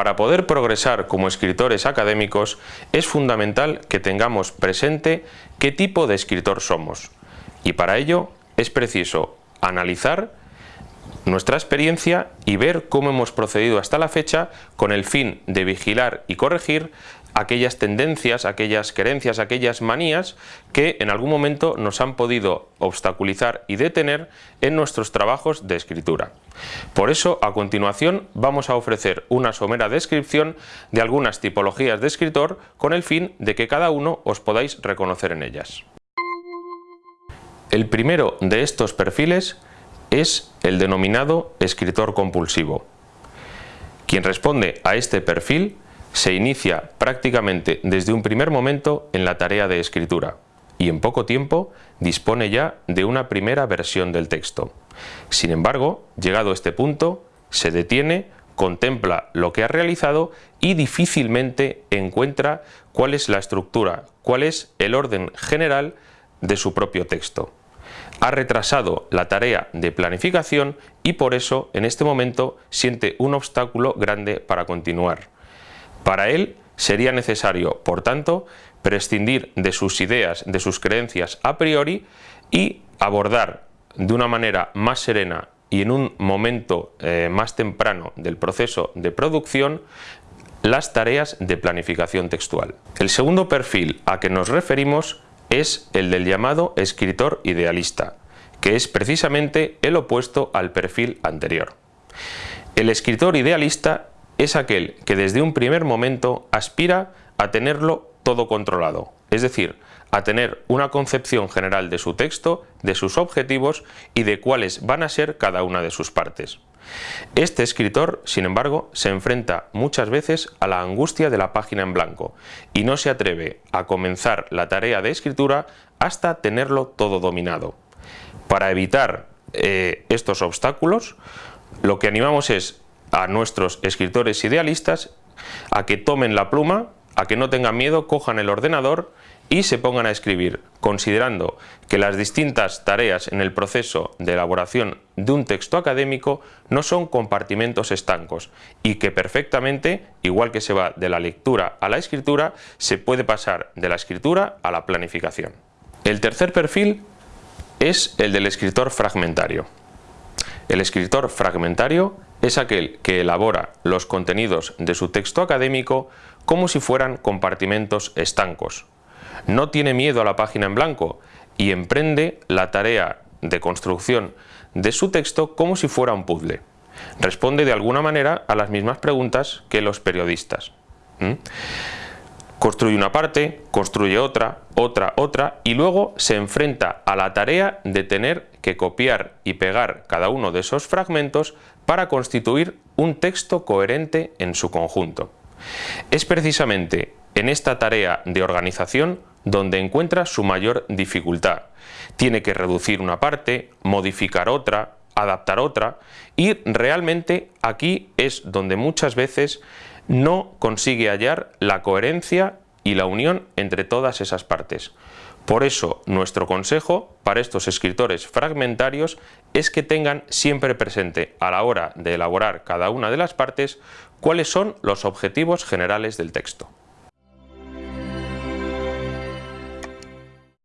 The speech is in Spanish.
Para poder progresar como escritores académicos es fundamental que tengamos presente qué tipo de escritor somos. Y para ello es preciso analizar nuestra experiencia y ver cómo hemos procedido hasta la fecha con el fin de vigilar y corregir aquellas tendencias, aquellas creencias, aquellas manías que en algún momento nos han podido obstaculizar y detener en nuestros trabajos de escritura. Por eso, a continuación, vamos a ofrecer una somera descripción de algunas tipologías de escritor con el fin de que cada uno os podáis reconocer en ellas. El primero de estos perfiles es el denominado escritor compulsivo. Quien responde a este perfil se inicia prácticamente desde un primer momento en la tarea de escritura y en poco tiempo dispone ya de una primera versión del texto. Sin embargo, llegado a este punto, se detiene, contempla lo que ha realizado y difícilmente encuentra cuál es la estructura, cuál es el orden general de su propio texto ha retrasado la tarea de planificación y por eso en este momento siente un obstáculo grande para continuar. Para él sería necesario, por tanto, prescindir de sus ideas, de sus creencias a priori y abordar de una manera más serena y en un momento eh, más temprano del proceso de producción las tareas de planificación textual. El segundo perfil a que nos referimos es el del llamado escritor idealista, que es precisamente el opuesto al perfil anterior. El escritor idealista es aquel que desde un primer momento aspira a tenerlo todo controlado, es decir, a tener una concepción general de su texto, de sus objetivos y de cuáles van a ser cada una de sus partes. Este escritor, sin embargo, se enfrenta muchas veces a la angustia de la página en blanco y no se atreve a comenzar la tarea de escritura hasta tenerlo todo dominado. Para evitar eh, estos obstáculos, lo que animamos es a nuestros escritores idealistas a que tomen la pluma, a que no tengan miedo, cojan el ordenador y se pongan a escribir, considerando que las distintas tareas en el proceso de elaboración de un texto académico no son compartimentos estancos y que perfectamente, igual que se va de la lectura a la escritura, se puede pasar de la escritura a la planificación. El tercer perfil es el del escritor fragmentario. El escritor fragmentario es aquel que elabora los contenidos de su texto académico como si fueran compartimentos estancos, no tiene miedo a la página en blanco y emprende la tarea de construcción de su texto como si fuera un puzzle. Responde de alguna manera a las mismas preguntas que los periodistas. Construye una parte, construye otra, otra, otra y luego se enfrenta a la tarea de tener que copiar y pegar cada uno de esos fragmentos para constituir un texto coherente en su conjunto. Es precisamente en esta tarea de organización donde encuentra su mayor dificultad. Tiene que reducir una parte, modificar otra, adaptar otra y realmente aquí es donde muchas veces no consigue hallar la coherencia y la unión entre todas esas partes. Por eso nuestro consejo para estos escritores fragmentarios es que tengan siempre presente a la hora de elaborar cada una de las partes cuáles son los objetivos generales del texto.